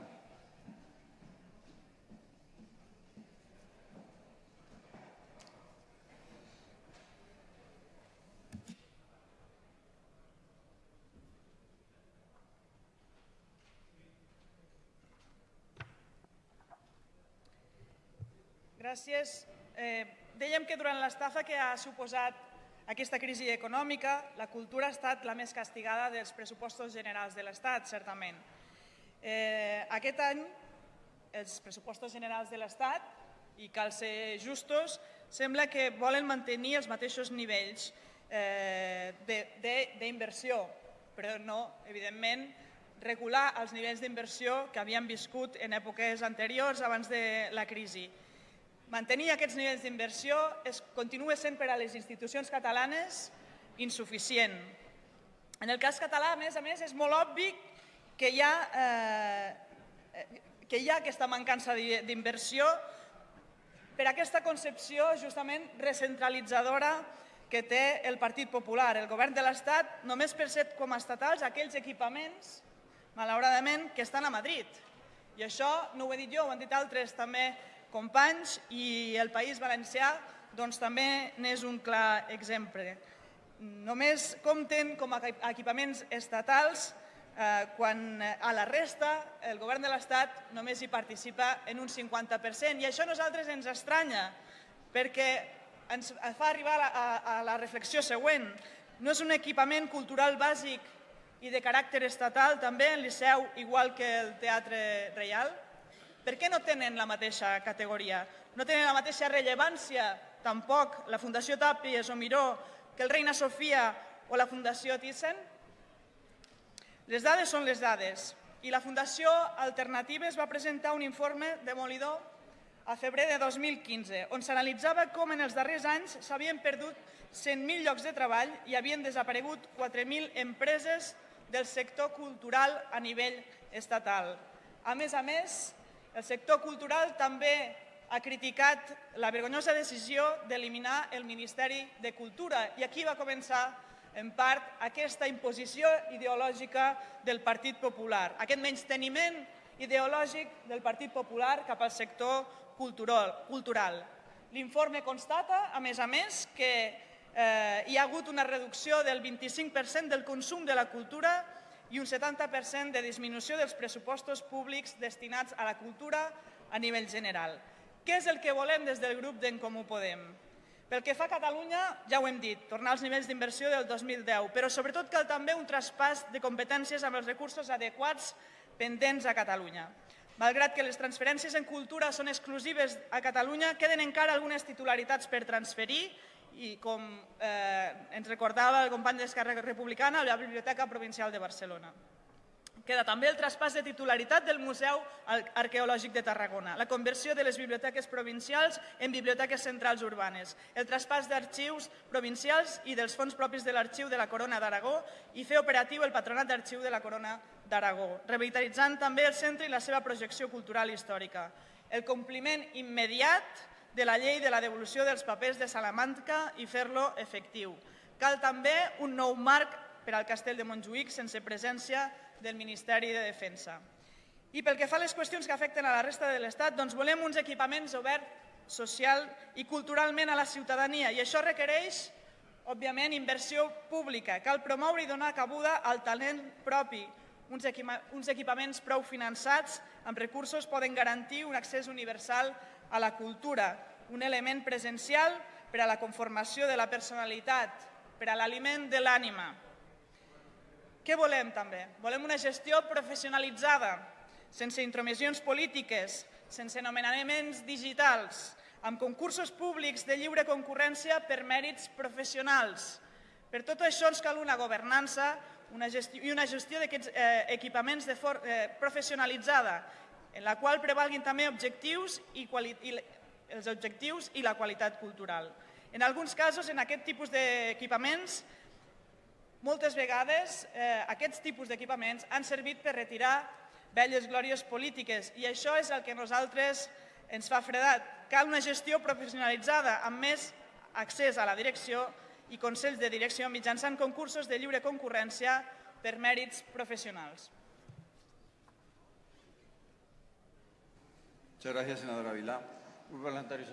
Vila. Gràcies. Eh, dèiem que durant l'estafa que ha suposat aquesta crisi econòmica, la cultura ha estat la més castigada dels pressupostos generals de l'Estat, certament. Eh, aquest any, els pressupostos generals de l'Estat, i cal ser justos, sembla que volen mantenir els mateixos nivells eh, d'inversió, però no, evidentment, regular els nivells d'inversió que havíem viscut en èpoques anteriors abans de la crisi. Mantenir aquests nivells d'inversió continua sent per a les institucions catalanes insuficient. En el cas català, a més a més, és molt obvi que hi ha, eh, que hi ha aquesta mancança d'inversió per aquesta concepció justament recentralitzadora que té el Partit Popular. El govern de l'Estat només percep com a estatals aquells equipaments, malauradament, que estan a Madrid. I això no ho he dit jo, ho han dit altres també companys i el País Valencià doncs, també n'és un clar exemple. Només compten com a equipaments estatals eh, quan a la resta el govern de l'Estat només hi participa en un 50%. I això a nosaltres ens estranya perquè ens fa arribar a la reflexió següent. No és un equipament cultural bàsic i de caràcter estatal també el Liceu, igual que el Teatre Reial? Per què no tenen la mateixa categoria? No tenen la mateixa rellevància, tampoc, la Fundació Tàpies o Miró que el Reina Sofia o la Fundació Thyssen? Les dades són les dades i la Fundació Alternatives va presentar un informe demolidor a febrer de 2015, on s'analitzava com en els darrers anys s'havien perdut 100.000 llocs de treball i havien desaparegut 4.000 empreses del sector cultural a nivell estatal. A més a més, el sector cultural també ha criticat la vergonyosa decisió d'eliminar el Ministeri de Cultura i aquí va començar en part aquesta imposició ideològica del Partit Popular, aquest menysteniment ideològic del Partit Popular cap al sector cultural. L'informe constata, a més a més, que eh, hi ha hagut una reducció del 25% del consum de la cultura i un 70% de disminució dels pressupostos públics destinats a la cultura a nivell general. Què és el que volem des del grup d'en Comú Podem? Pel que fa a Catalunya, ja ho hem dit, tornar als nivells d'inversió del 2010, però sobretot cal també un traspàs de competències amb els recursos adequats pendents a Catalunya. Malgrat que les transferències en cultura són exclusives a Catalunya, queden encara algunes titularitats per transferir i com eh, ens recordava el company d'Esquerra Republicana, la Biblioteca Provincial de Barcelona. Queda també el traspàs de titularitat del Museu Arqueològic de Tarragona, la conversió de les biblioteques provincials en biblioteques centrals urbanes, el traspàs d'arxius provincials i dels fons propis de l'Arxiu de la Corona d'Aragó i fer operatiu el Patronat d'Arxiu de la Corona d'Aragó, revitalitzant també el centre i la seva projecció cultural i històrica. El compliment immediat de la llei de la devolució dels papers de Salamanca i fer-lo efectiu. Cal també un nou marc per al castell de Montjuïc sense presència del Ministeri de Defensa. I pel que fa a les qüestions que afecten a la resta de l'Estat, doncs volem uns equipaments oberts social i culturalment a la ciutadania i això requereix, òbviament, inversió pública. Cal promoure i donar cabuda al talent propi. Uns, uns equipaments prou finançats amb recursos poden garantir un accés universal a la cultura, un element presencial per a la conformació de la personalitat, per a l'aliment de l'ànima. Què volem també? Volem una gestió professionalitzada, sense intromissions polítiques, sense nomenaments digitals, amb concursos públics de lliure concurrència per mèrits professionals. Per tot això ens cal una governança una gestió, i una gestió d'aquests eh, equipaments de eh, professionalitzada en la qual prevalguin també objectius i, i els objectius i la qualitat cultural. En alguns casos, en aquest tipus d'equipaments, moltes vegades eh, aquests tipus d'equipaments han servit per retirar velles glòries polítiques i això és el que nosaltres ens fa fredat. Cal una gestió professionalitzada amb més accés a la direcció i consells de direcció mitjançant concursos de lliure concurrència per mèrits professionals. Muchas gracias, senadora Vilá.